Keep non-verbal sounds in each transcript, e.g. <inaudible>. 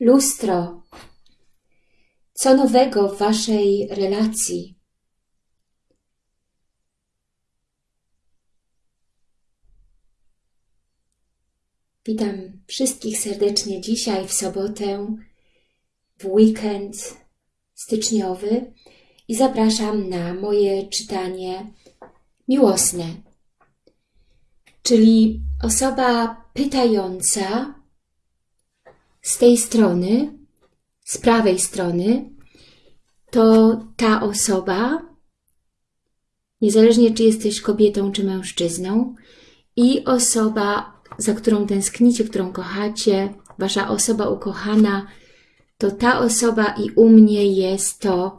Lustro. Co nowego w Waszej relacji? Witam wszystkich serdecznie dzisiaj w sobotę, w weekend styczniowy i zapraszam na moje czytanie miłosne. Czyli osoba pytająca z tej strony, z prawej strony, to ta osoba, niezależnie czy jesteś kobietą czy mężczyzną, i osoba, za którą tęsknicie, którą kochacie, wasza osoba ukochana, to ta osoba i u mnie jest to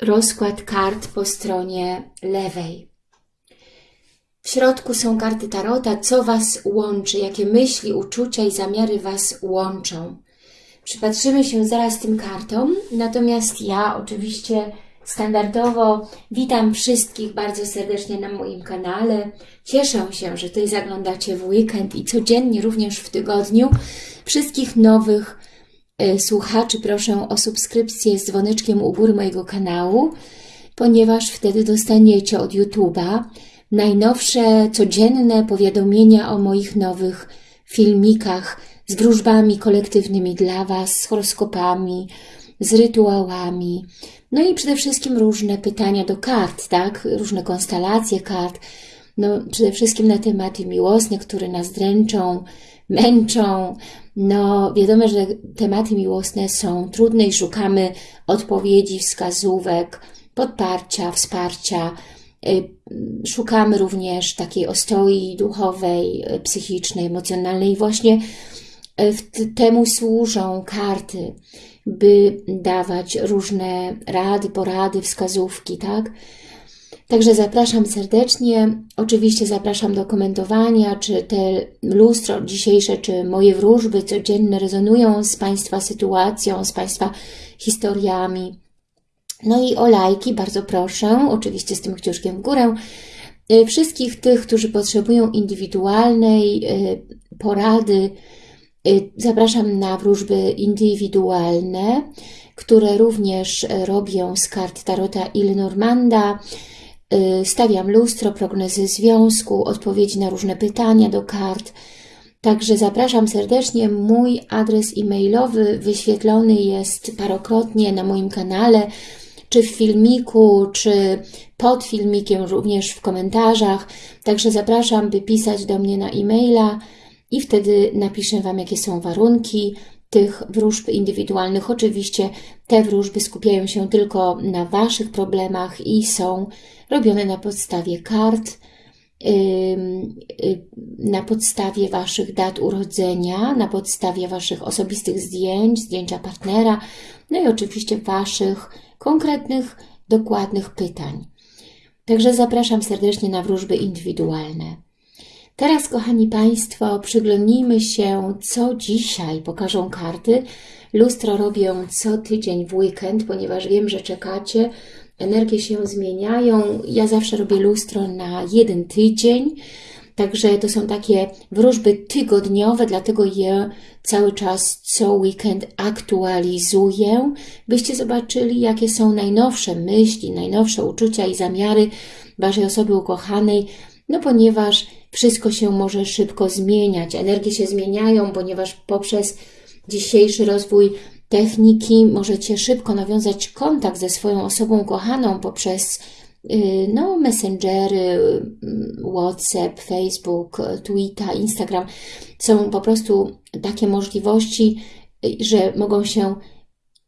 rozkład kart po stronie lewej. W środku są karty Tarota, co Was łączy, jakie myśli, uczucia i zamiary Was łączą. Przypatrzymy się zaraz tym kartom, natomiast ja oczywiście standardowo witam wszystkich bardzo serdecznie na moim kanale. Cieszę się, że tutaj zaglądacie w weekend i codziennie, również w tygodniu. Wszystkich nowych y, słuchaczy proszę o subskrypcję z dzwoneczkiem u góry mojego kanału, ponieważ wtedy dostaniecie od YouTube'a najnowsze, codzienne powiadomienia o moich nowych filmikach z wróżbami kolektywnymi dla Was, z horoskopami, z rytuałami. No i przede wszystkim różne pytania do kart, tak? Różne konstelacje kart. No, przede wszystkim na tematy miłosne, które nas dręczą, męczą. No, wiadomo, że tematy miłosne są trudne i szukamy odpowiedzi, wskazówek, podparcia, wsparcia, szukamy również takiej ostoi duchowej, y, psychicznej, emocjonalnej. I właśnie y, temu służą karty, by dawać różne rady, porady, wskazówki, tak? Także zapraszam serdecznie. Oczywiście zapraszam do komentowania, czy te lustro dzisiejsze, czy moje wróżby codzienne rezonują z Państwa sytuacją, z Państwa historiami. No i o lajki bardzo proszę, oczywiście z tym kciuszkiem w górę. Y, wszystkich tych, którzy potrzebują indywidualnej y, porady, y, zapraszam na wróżby indywidualne, które również robię z kart Tarota Il Normanda. Stawiam lustro, prognozy związku, odpowiedzi na różne pytania do kart. Także zapraszam serdecznie. Mój adres e-mailowy wyświetlony jest parokrotnie na moim kanale czy w filmiku, czy pod filmikiem, również w komentarzach. Także zapraszam, by pisać do mnie na e-maila i wtedy napiszę Wam, jakie są warunki tych wróżb indywidualnych. Oczywiście te wróżby skupiają się tylko na Waszych problemach i są robione na podstawie kart, na podstawie Waszych dat urodzenia, na podstawie Waszych osobistych zdjęć, zdjęcia partnera, no i oczywiście Waszych konkretnych, dokładnych pytań. Także zapraszam serdecznie na wróżby indywidualne. Teraz, kochani Państwo, przyglądnijmy się, co dzisiaj pokażą karty. Lustro robię co tydzień w weekend, ponieważ wiem, że czekacie. Energie się zmieniają. Ja zawsze robię lustro na jeden tydzień. Także to są takie wróżby tygodniowe, dlatego je cały czas co weekend aktualizuję, byście zobaczyli, jakie są najnowsze myśli, najnowsze uczucia i zamiary Waszej osoby ukochanej, no ponieważ wszystko się może szybko zmieniać, energie się zmieniają, ponieważ poprzez dzisiejszy rozwój techniki możecie szybko nawiązać kontakt ze swoją osobą kochaną poprzez no, messengery, y, WhatsApp, Facebook, Twitter, Instagram są po prostu takie możliwości, y, że mogą się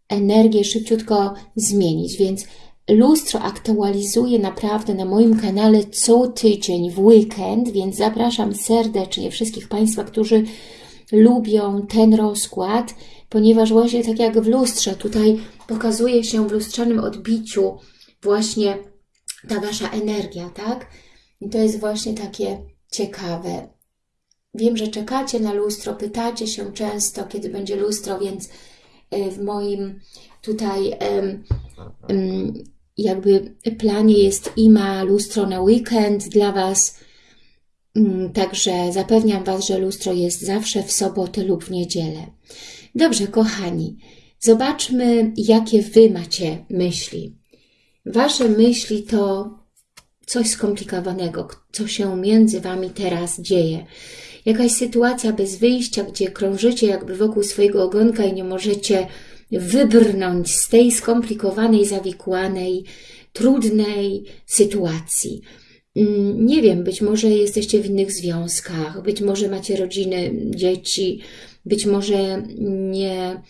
energie szybciutko zmienić, więc lustro aktualizuję naprawdę na moim kanale co tydzień w weekend, więc zapraszam serdecznie wszystkich Państwa, którzy lubią ten rozkład, ponieważ właśnie tak jak w lustrze, tutaj pokazuje się w lustrzanym odbiciu właśnie ta Wasza energia, tak? I to jest właśnie takie ciekawe. Wiem, że czekacie na lustro, pytacie się często, kiedy będzie lustro, więc e, w moim tutaj jakby planie jest i ma lustro na weekend dla Was, Mm, Także zapewniam Was, że lustro jest zawsze w sobotę lub w niedzielę. Dobrze, kochani, zobaczmy, jakie Wy macie myśli. Wasze myśli to coś skomplikowanego, co się między Wami teraz dzieje. Jakaś sytuacja bez wyjścia, gdzie krążycie jakby wokół swojego ogonka i nie możecie wybrnąć z tej skomplikowanej, zawikłanej, trudnej sytuacji. Mm, Nie wiem, być może jesteście w innych związkach, być może macie rodziny, dzieci, być może nie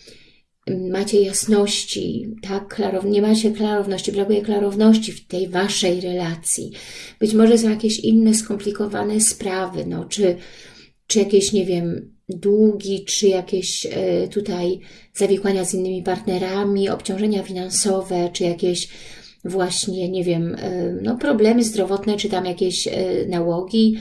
macie jasności, tak, klarow- nie macie klarowności, brakuje klarowności w tej waszej relacji. Być może są jakieś inne skomplikowane sprawy, no, czy, czy jakieś, nie wiem, długi, czy jakieś e, tutaj zawikłania z innymi partnerami, obciążenia finansowe, czy jakieś właśnie, nie wiem, e, no, problemy zdrowotne, czy tam jakieś e, nałogi,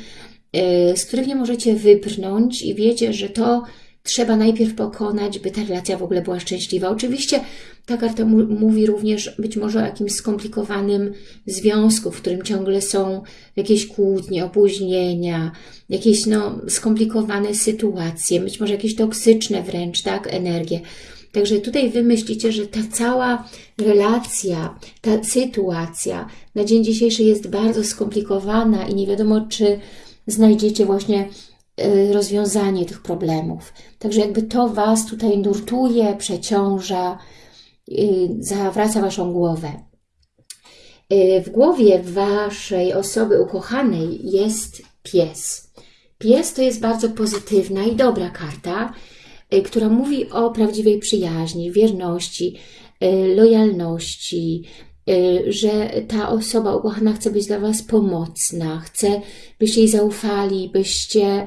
z których nie możecie wybrnąć i wiecie, że to trzeba najpierw pokonać, by ta relacja w ogóle była szczęśliwa. Oczywiście ta karta mówi również być może o jakimś skomplikowanym związku, w którym ciągle są jakieś kłótnie, opóźnienia, jakieś no, skomplikowane sytuacje, być może jakieś toksyczne wręcz, tak, energie. Także tutaj wy myślicie, że ta cała relacja, ta sytuacja na dzień dzisiejszy jest bardzo skomplikowana i nie wiadomo, czy znajdziecie właśnie rozwiązanie tych problemów. Także jakby to Was tutaj nurtuje, przeciąża, y, zawraca Waszą głowę. Y, W głowie Waszej osoby ukochanej jest pies. Pies to jest bardzo pozytywna i dobra karta, y, która mówi o prawdziwej przyjaźni, wierności, y, lojalności, y, że ta osoba ukochana chce być dla Was pomocna, chce, byście jej zaufali, byście y,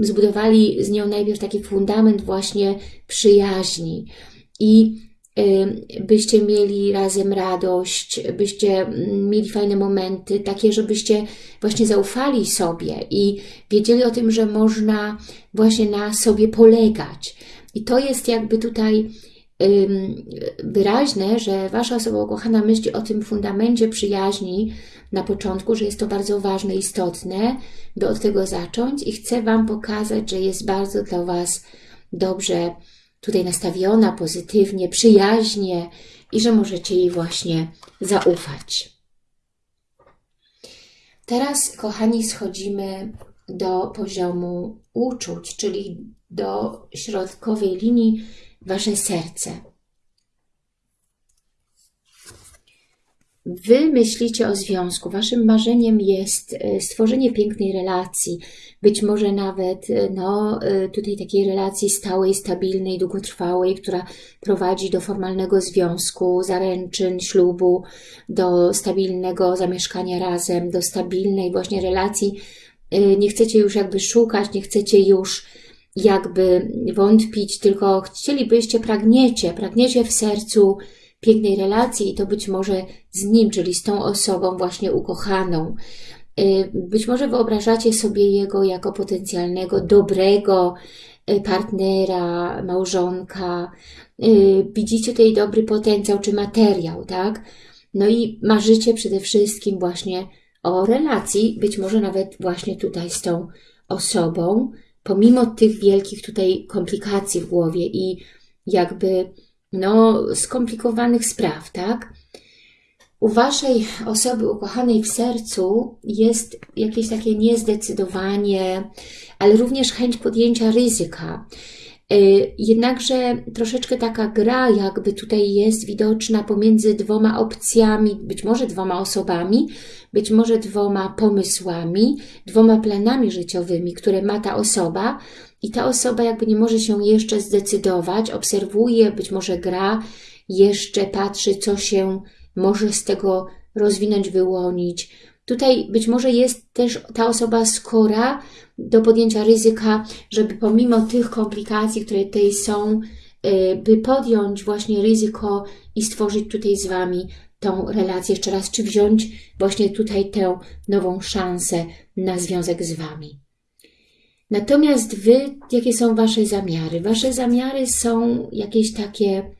zbudowali z nią najpierw taki fundament właśnie przyjaźni i y, byście mieli razem radość, byście mieli fajne momenty, takie, żebyście właśnie zaufali sobie i wiedzieli o tym, że można właśnie na sobie polegać. I to jest jakby tutaj wyraźne, że Wasza osoba ukochana myśli o tym fundamencie przyjaźni na początku, że jest to bardzo ważne, istotne, by od tego zacząć i chce Wam pokazać, że jest bardzo dla Was dobrze tutaj nastawiona, pozytywnie, przyjaźnie i że możecie jej właśnie zaufać. Teraz, kochani, schodzimy do poziomu uczuć, czyli do środkowej linii Wasze serce. Wy myślicie o związku. Waszym marzeniem jest e, stworzenie pięknej relacji, być może nawet e, no, e, tutaj takiej relacji stałej, stabilnej, długotrwałej, która prowadzi do formalnego związku, zaręczyn, ślubu, do stabilnego zamieszkania razem, do stabilnej właśnie relacji. Nie chcecie już jakby szukać, nie chcecie już jakby wątpić, tylko chcielibyście, pragniecie, pragniecie w sercu pięknej relacji i to być może z nim, czyli z tą osobą właśnie ukochaną. Y, Być może wyobrażacie sobie jego jako potencjalnego, dobrego y, partnera, małżonka. Y, Widzicie tutaj dobry potencjał czy materiał, tak? No i marzycie przede wszystkim właśnie o relacji, być może nawet właśnie tutaj z tą osobą, pomimo tych wielkich tutaj komplikacji w głowie i jakby no, skomplikowanych spraw, tak? U Waszej osoby ukochanej w sercu jest jakieś takie niezdecydowanie, ale również chęć podjęcia ryzyka. Y, Jednakże troszeczkę taka gra jakby tutaj jest widoczna pomiędzy dwoma opcjami, być może dwoma osobami, być może dwoma pomysłami, dwoma planami życiowymi, które ma ta osoba i ta osoba jakby nie może się jeszcze zdecydować, obserwuje, być może gra, jeszcze patrzy, co się może z tego rozwinąć, wyłonić. Tutaj być może jest też ta osoba skora do podjęcia ryzyka, żeby pomimo tych komplikacji, które tutaj są, y, by podjąć właśnie ryzyko i stworzyć tutaj z Wami tą relację jeszcze raz, czy wziąć właśnie tutaj tę nową szansę na związek z Wami. Natomiast Wy, jakie są Wasze zamiary? Wasze zamiary są jakieś takie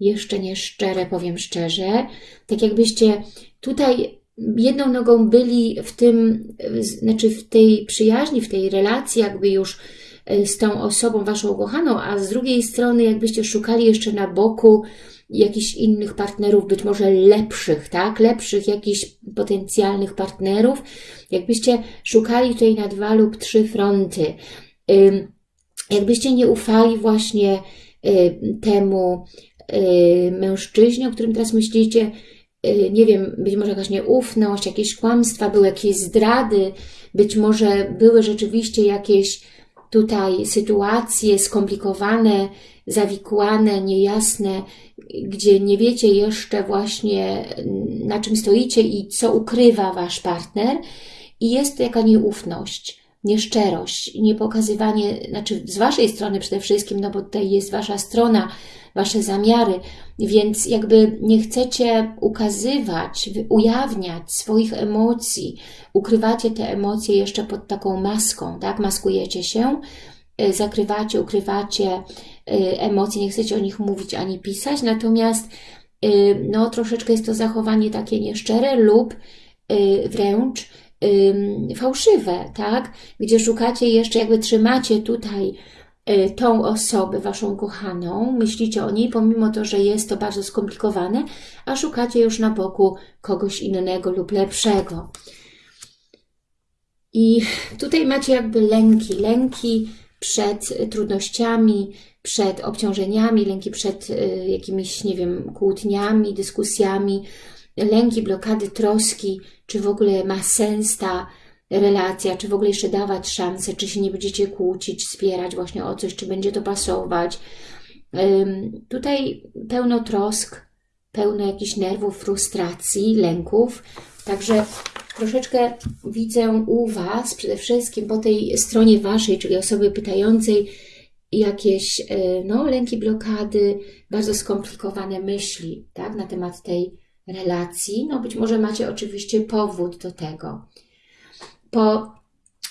jeszcze nieszczere, powiem szczerze, tak jakbyście tutaj jedną nogą byli w tym, znaczy w tej przyjaźni, w tej relacji jakby już e, z tą osobą waszą ukochaną, a z drugiej strony jakbyście szukali jeszcze na boku jakichś innych partnerów, być może lepszych, tak? Lepszych jakichś potencjalnych partnerów, jakbyście szukali tutaj na dwa lub trzy fronty. Jakbyście nie ufali właśnie y, temu y, mężczyźnie, o którym teraz myślicie, y, nie wiem, być może jakaś nieufność, jakieś kłamstwa, były jakieś zdrady, być może były rzeczywiście jakieś tutaj sytuacje skomplikowane, zawikłane, niejasne, gdzie nie wiecie jeszcze właśnie na czym stoicie i co ukrywa Wasz partner i jest jaka nieufność, nieszczerość, niepokazywanie, znaczy z Waszej strony przede wszystkim, no bo tutaj jest Wasza strona, Wasze zamiary, więc jakby nie chcecie ukazywać, ujawniać swoich emocji, ukrywacie te emocje jeszcze pod taką maską, tak? Maskujecie się, y, zakrywacie, ukrywacie y, emocje, nie chcecie o nich mówić ani pisać, natomiast y, no troszeczkę jest to zachowanie takie nieszczere lub wręcz fałszywe, tak? Gdzie szukacie jeszcze, jakby trzymacie tutaj Y, tą osobę, Waszą kochaną, myślicie o niej, pomimo to, że jest to bardzo skomplikowane, a szukacie już na boku kogoś innego lub lepszego. I tutaj macie jakby lęki, lęki przed trudnościami, przed obciążeniami, lęki przed y, jakimiś, nie wiem, kłótniami, dyskusjami, lęki, blokady, troski, czy w ogóle ma sens ta relacja, czy w ogóle jeszcze dawać szansę, czy się nie będziecie kłócić, wspierać właśnie o coś, czy będzie to pasować. Tutaj pełno trosk, pełno jakichś nerwów, frustracji, lęków. Także troszeczkę widzę u Was, przede wszystkim po tej stronie Waszej, czyli osoby pytającej, jakieś e, no, lęki, blokady, bardzo skomplikowane myśli tak, na temat tej relacji. No być może macie oczywiście powód do tego po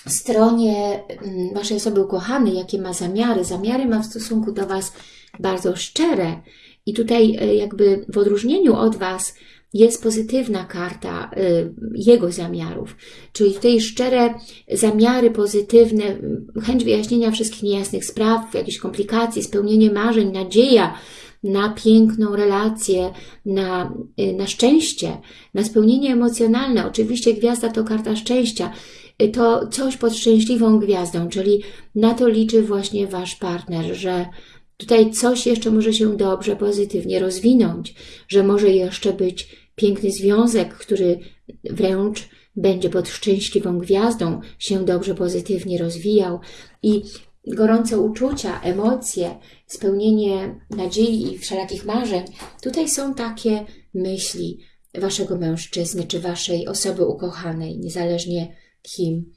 stronie mm, Waszej osoby ukochanej, jakie ma zamiary. Zamiary ma w stosunku do Was bardzo szczere. I tutaj e, jakby w odróżnieniu od Was jest pozytywna karta y, jego zamiarów, czyli tutaj szczere zamiary pozytywne, chęć wyjaśnienia wszystkich niejasnych spraw, jakichś komplikacji, spełnienie marzeń, nadzieja na piękną relację, na, y, na szczęście, na spełnienie emocjonalne. Oczywiście gwiazda to karta szczęścia, y, to coś pod szczęśliwą gwiazdą, czyli na to liczy właśnie Wasz partner, że tutaj coś jeszcze może się dobrze, pozytywnie rozwinąć, że może jeszcze być piękny związek, który wręcz będzie pod szczęśliwą gwiazdą się dobrze, pozytywnie rozwijał i gorące uczucia, emocje, spełnienie nadziei i wszelakich marzeń, tutaj są takie myśli waszego mężczyzny czy waszej osoby ukochanej, niezależnie kim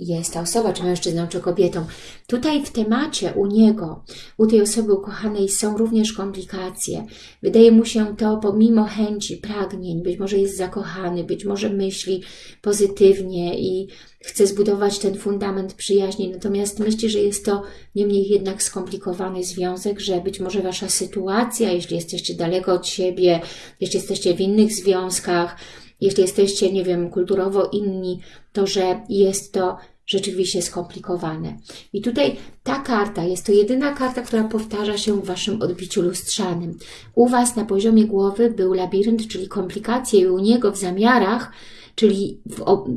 jest ta osoba, czy mężczyzną, czy kobietą. Tutaj w temacie u niego, u tej osoby ukochanej są również komplikacje. Wydaje mu się to pomimo chęci, pragnień, być może jest zakochany, być może myśli pozytywnie i chce zbudować ten fundament przyjaźni, natomiast myśli, że jest to niemniej jednak skomplikowany związek, że być może Wasza sytuacja, jeśli jesteście daleko od siebie, jeśli jesteście w innych związkach, jeśli jesteście, nie wiem, kulturowo inni, to że jest to rzeczywiście skomplikowane. I tutaj ta karta jest to jedyna karta, która powtarza się w Waszym odbiciu lustrzanym. U Was na poziomie głowy był labirynt, czyli komplikacje i u niego w zamiarach czyli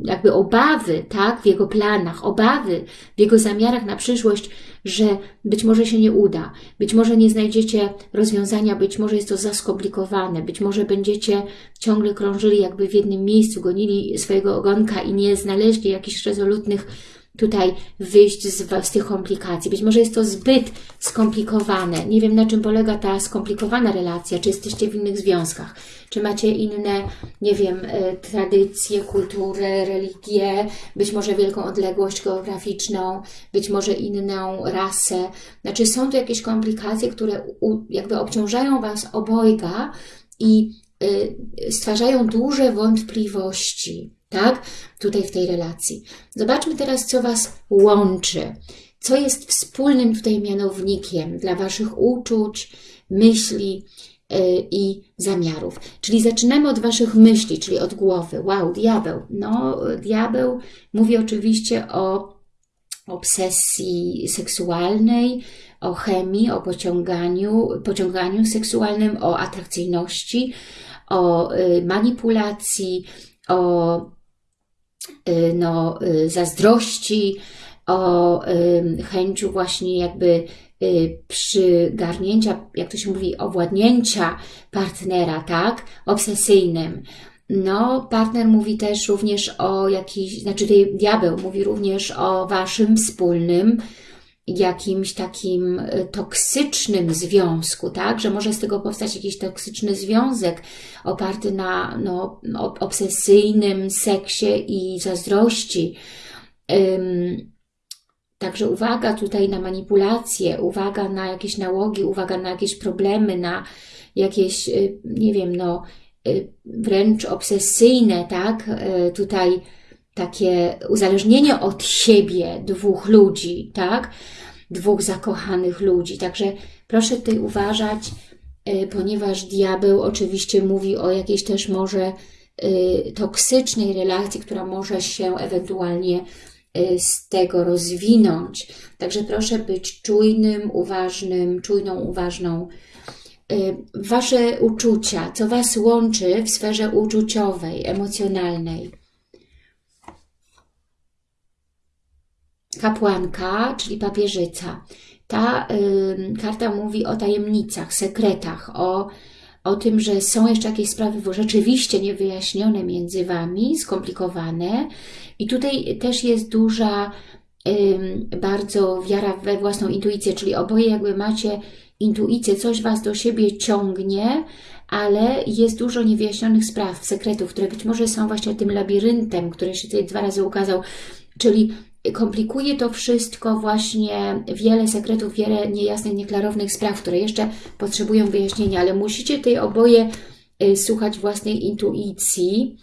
jakby obawy, tak, w jego planach, obawy w jego zamiarach na przyszłość, że być może się nie uda, być może nie znajdziecie rozwiązania, być może jest to za skomplikowane, być może będziecie ciągle krążyli jakby w jednym miejscu, gonili swojego ogonka i nie znaleźli jakichś rezolutnych tutaj wyjść z, z tych komplikacji. Być może jest to zbyt skomplikowane. Nie wiem, na czym polega ta skomplikowana relacja, czy jesteście w innych związkach, czy macie inne, nie wiem, e, tradycje, kultury, religie, być może wielką odległość geograficzną, być może inną rasę. Znaczy są tu jakieś komplikacje, które jakby obciążają Was obojga i y, stwarzają duże wątpliwości tak? Tutaj w tej relacji. Zobaczmy teraz, co Was łączy. Co jest wspólnym tutaj mianownikiem dla Waszych uczuć, myśli, i zamiarów. Czyli zaczynamy od Waszych myśli, czyli od głowy. Wow, diabeł. No, diabeł mówi oczywiście o obsesji seksualnej, o chemii, o pociąganiu, pociąganiu seksualnym, o atrakcyjności, o y, manipulacji, o y, no, y, zazdrości, o chęciu właśnie jakby przygarnięcia, jak to się mówi, owładnięcia partnera, tak? Obsesyjnym. No, partner mówi też również o jakiś, znaczy diabeł mówi również o Waszym wspólnym jakimś takim e, toksycznym związku, tak? Że może z tego powstać jakiś toksyczny związek oparty na no, obsesyjnym seksie i zazdrości. Um, także uwaga tutaj na manipulacje, uwaga na jakieś nałogi, uwaga na jakieś problemy, na jakieś, e, nie wiem, no, e, wręcz obsesyjne, tak? Tutaj takie uzależnienie od siebie dwóch ludzi, tak? Dwóch zakochanych ludzi. Także proszę tutaj uważać, e, ponieważ diabeł oczywiście mówi o jakiejś też może e, toksycznej relacji, która może się ewentualnie e, z tego rozwinąć. Także proszę być czujnym, uważnym, czujną, uważną. Wasze uczucia, co Was łączy w sferze uczuciowej, emocjonalnej kapłanka, czyli papieżyca. Ta y, karta mówi o tajemnicach, sekretach, o, o tym, że są jeszcze jakieś sprawy rzeczywiście niewyjaśnione między Wami, skomplikowane. I tutaj też jest duża y, bardzo wiara we własną intuicję, czyli oboje jakby macie intuicję, coś Was do siebie ciągnie, ale jest dużo niewyjaśnionych spraw, sekretów, które być może są właśnie tym labiryntem, który się tutaj dwa razy ukazał, czyli komplikuje to wszystko właśnie wiele sekretów, wiele niejasnych, nieklarownych spraw, które jeszcze potrzebują wyjaśnienia, ale musicie tej oboje y, słuchać własnej intuicji.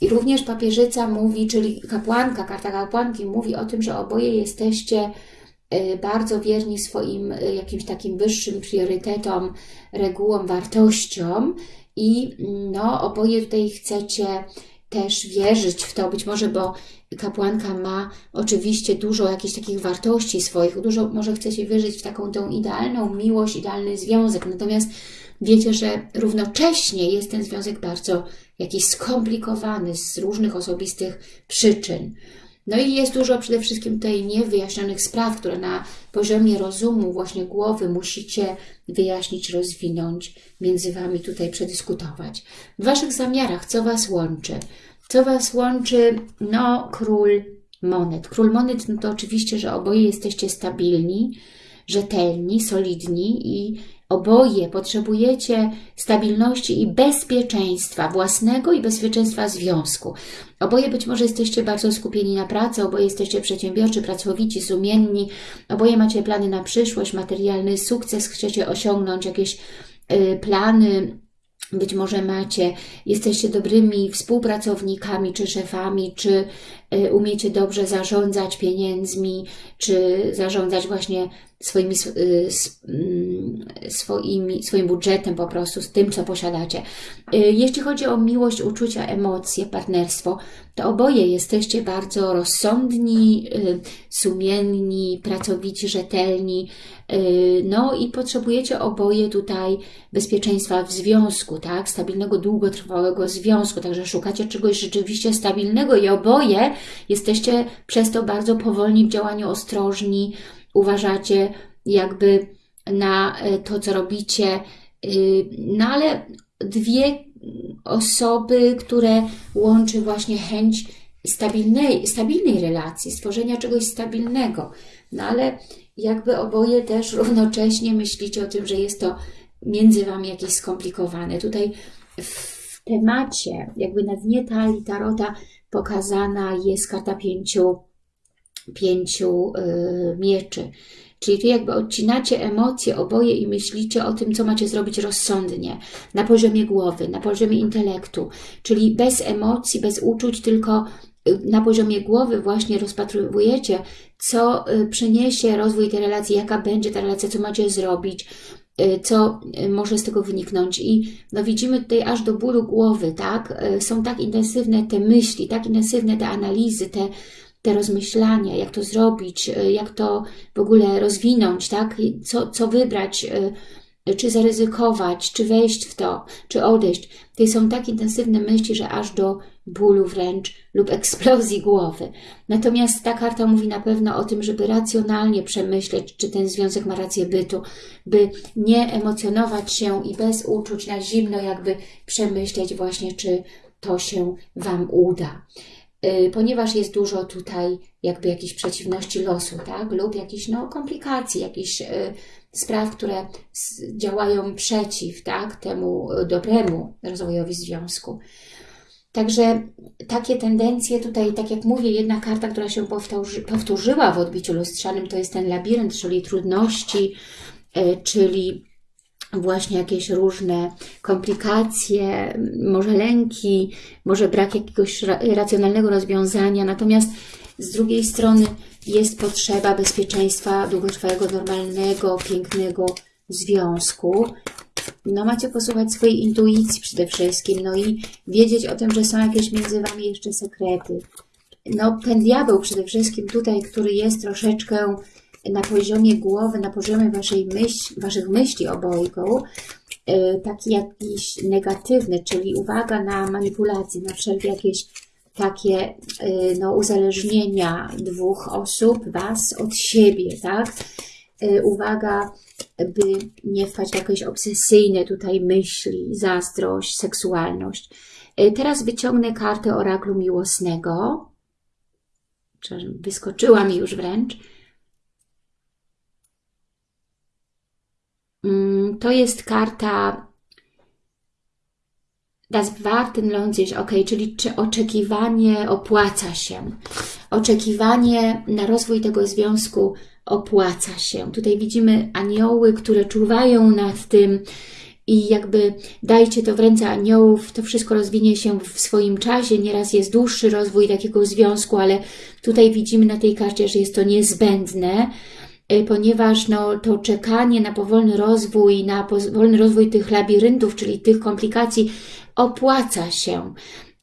I również papieżyca mówi, czyli kapłanka, karta kapłanki mówi o tym, że oboje jesteście y, bardzo wierni swoim y, jakimś takim wyższym priorytetom, regułom, wartościom i no, oboje tutaj chcecie też wierzyć w to, być może, bo kapłanka ma oczywiście dużo jakichś takich wartości swoich, dużo może chcecie wierzyć w taką tą idealną miłość, idealny związek, natomiast wiecie, że równocześnie jest ten związek bardzo jakiś skomplikowany z różnych osobistych przyczyn. No i jest dużo przede wszystkim tutaj niewyjaśnionych spraw, które na poziomie rozumu, właśnie głowy musicie wyjaśnić, rozwinąć, między Wami tutaj przedyskutować. W Waszych zamiarach, co Was łączy? Co Was łączy? No, król monet. Król monet no to oczywiście, że oboje jesteście stabilni, rzetelni, solidni i oboje potrzebujecie stabilności i bezpieczeństwa własnego i bezpieczeństwa związku. Oboje być może jesteście bardzo skupieni na pracy, oboje jesteście przedsiębiorczy, pracowici, sumienni, oboje macie plany na przyszłość, materialny sukces, chcecie osiągnąć jakieś y, plany być może macie, jesteście dobrymi współpracownikami, czy szefami, czy umiecie dobrze zarządzać pieniędzmi, czy zarządzać właśnie swoimi, y, mm, swoimi, swoim budżetem po prostu, z tym, co posiadacie. Y, jeśli chodzi o miłość, uczucia, emocje, partnerstwo, to oboje jesteście bardzo rozsądni, y, sumienni, pracowici, rzetelni, no i potrzebujecie oboje tutaj bezpieczeństwa w związku, tak? Stabilnego, długotrwałego związku, także szukacie czegoś rzeczywiście stabilnego i oboje jesteście przez to bardzo powolni w działaniu, ostrożni, uważacie jakby na e, to, co robicie, y, no ale dwie osoby, które łączy właśnie chęć stabilnej, stabilnej relacji, stworzenia czegoś stabilnego. No ale jakby oboje też <laughs> równocześnie myślicie o tym, że jest to między Wami jakieś skomplikowane. Tutaj w temacie, jakby na dnie talii Tarota pokazana jest karta pięciu pięciu y, mieczy. Czyli tu jakby odcinacie emocje oboje i myślicie o tym, co macie zrobić rozsądnie, na poziomie głowy, na poziomie intelektu, czyli bez emocji, bez uczuć, tylko y, na poziomie głowy właśnie rozpatrujecie, co y, przyniesie rozwój tej relacji, jaka będzie ta relacja, co macie zrobić, co y, może z tego wyniknąć. I no widzimy tutaj aż do bólu głowy, tak? Y, są tak intensywne te myśli, tak intensywne te analizy, te, te rozmyślania, jak to zrobić, jak to w ogóle rozwinąć, tak? Co, co wybrać, czy zaryzykować, czy wejść w to, czy odejść. To są tak intensywne myśli, że aż do bólu wręcz lub eksplozji głowy. Natomiast ta karta mówi na pewno o tym, żeby racjonalnie przemyśleć, czy ten związek ma rację bytu, by nie emocjonować się i bez uczuć na zimno jakby przemyśleć właśnie, czy to się Wam uda. Y, ponieważ jest dużo tutaj jakby jakichś przeciwności losu, tak? Lub jakichś no, komplikacji, jakichś y, spraw, które działają przeciw tak? temu dobremu rozwojowi związku. Także takie tendencje tutaj, tak jak mówię, jedna karta, która się powtórzy, powtórzyła w odbiciu lustrzanym, to jest ten labirynt, czyli trudności, y, czyli właśnie jakieś różne komplikacje, może lęki, może brak jakiegoś racjonalnego rozwiązania. Natomiast z drugiej strony jest potrzeba bezpieczeństwa długotrwałego, normalnego, pięknego związku. No macie posłuchać swojej intuicji przede wszystkim, no i wiedzieć o tym, że są jakieś między Wami jeszcze sekrety. No ten diabeł przede wszystkim tutaj, który jest troszeczkę na poziomie głowy, na poziomie waszej myśl, waszych myśli obojgu, e, taki jakiś negatywny, czyli uwaga na manipulacje, na wszelkie jakieś takie e, no, uzależnienia dwóch osób, was od siebie, tak? E, uwaga, by nie wpaść w jakieś obsesyjne tutaj myśli, zazdrość, seksualność. Teraz wyciągnę kartę oraklu miłosnego. Wyskoczyła mi już wręcz. Mm, to jest karta Das Warten lohnt sich, ok, czyli czy oczekiwanie opłaca się. Oczekiwanie na rozwój tego związku opłaca się. Tutaj widzimy anioły, które czuwają nad tym i jakby dajcie to w ręce aniołów, to wszystko rozwinie się w swoim czasie. Nieraz jest dłuższy rozwój takiego związku, ale tutaj widzimy na tej karcie, że jest to niezbędne, E, ponieważ no, to czekanie na powolny rozwój, na powolny rozwój tych labiryntów, czyli tych komplikacji opłaca się.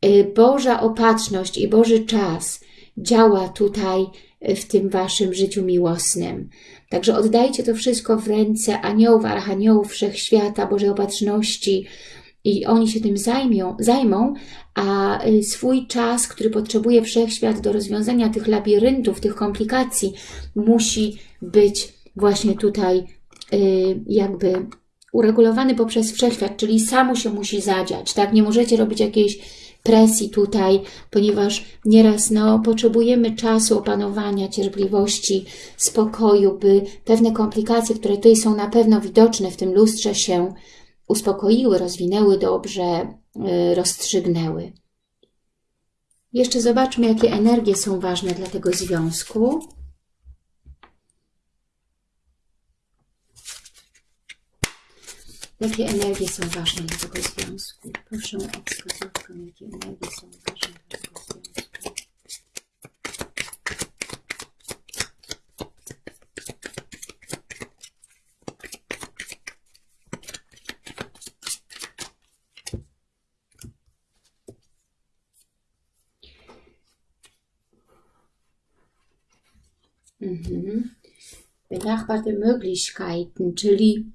E, Boża opatrzność i Boży czas działa tutaj w tym Waszym życiu miłosnym. Także oddajcie to wszystko w ręce aniołów, archaniołów, wszechświata, Bożej opatrzności i oni się tym zajmią, zajmą, a swój czas, który potrzebuje wszechświat do rozwiązania tych labiryntów, tych komplikacji, musi być właśnie tutaj y, jakby uregulowany poprzez wszechświat, czyli samo się musi zadziać, tak? Nie możecie robić jakiejś presji tutaj, ponieważ nieraz no, potrzebujemy czasu opanowania, cierpliwości, spokoju, by pewne komplikacje, które tutaj są na pewno widoczne w tym lustrze się uspokoiły, rozwinęły dobrze, y, rozstrzygnęły. Jeszcze zobaczmy, jakie energie są ważne dla tego związku. Jakie energie są ważne dla tego związku? Proszę o wskazówkę, jakie energie są ważne dla tego związku. Mhm. Benachbarte Möglichkeiten, czyli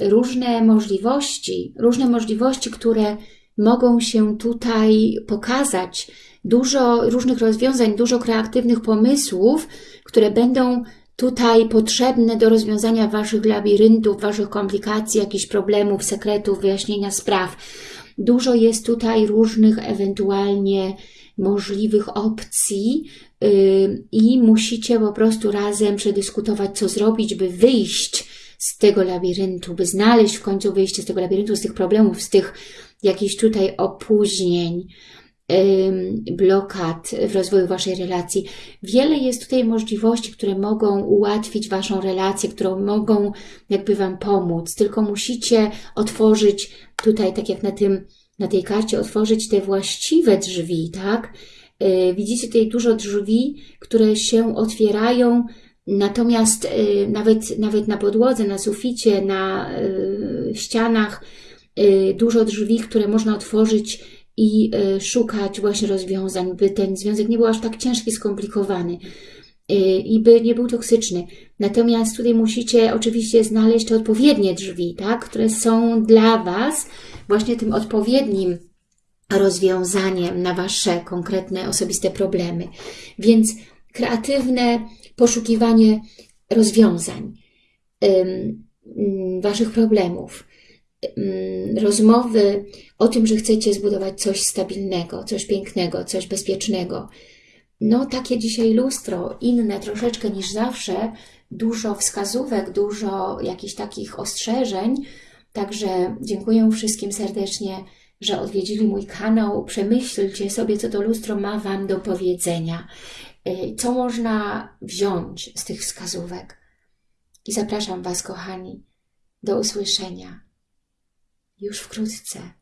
różne możliwości, różne możliwości, które mogą się tutaj pokazać, dużo różnych rozwiązań, dużo kreatywnych pomysłów, które będą tutaj potrzebne do rozwiązania Waszych labiryntów, Waszych komplikacji, jakichś problemów, sekretów, wyjaśnienia spraw. Dużo jest tutaj różnych ewentualnie możliwych opcji yy, i musicie po prostu razem przedyskutować, co zrobić, by wyjść z tego labiryntu, by znaleźć w końcu wyjście z tego labiryntu, z tych problemów, z tych jakichś tutaj opóźnień, blokad w rozwoju Waszej relacji. Wiele jest tutaj możliwości, które mogą ułatwić Waszą relację, które mogą jakby Wam pomóc, tylko musicie otworzyć tutaj, tak jak na tym, na tej karcie, otworzyć te właściwe drzwi, tak? Y, widzicie tutaj dużo drzwi, które się otwierają Natomiast y, nawet, nawet na podłodze, na suficie, na y, ścianach y, dużo drzwi, które można otworzyć i szukać właśnie rozwiązań, by ten związek nie był aż tak ciężki, skomplikowany i by nie był toksyczny. Natomiast tutaj musicie oczywiście znaleźć te odpowiednie drzwi, tak, które są dla Was właśnie tym odpowiednim rozwiązaniem na Wasze konkretne, osobiste problemy. Więc kreatywne poszukiwanie rozwiązań ym, Waszych problemów, rozmowy o tym, że chcecie zbudować coś stabilnego, coś pięknego, coś bezpiecznego. No, takie dzisiaj lustro, inne troszeczkę niż zawsze, dużo wskazówek, dużo jakichś takich ostrzeżeń. Także dziękuję wszystkim serdecznie, że odwiedzili mój kanał. Przemyślcie sobie, co to lustro ma Wam do powiedzenia. Y, Co można wziąć z tych wskazówek? I zapraszam Was, kochani, do usłyszenia już wkrótce.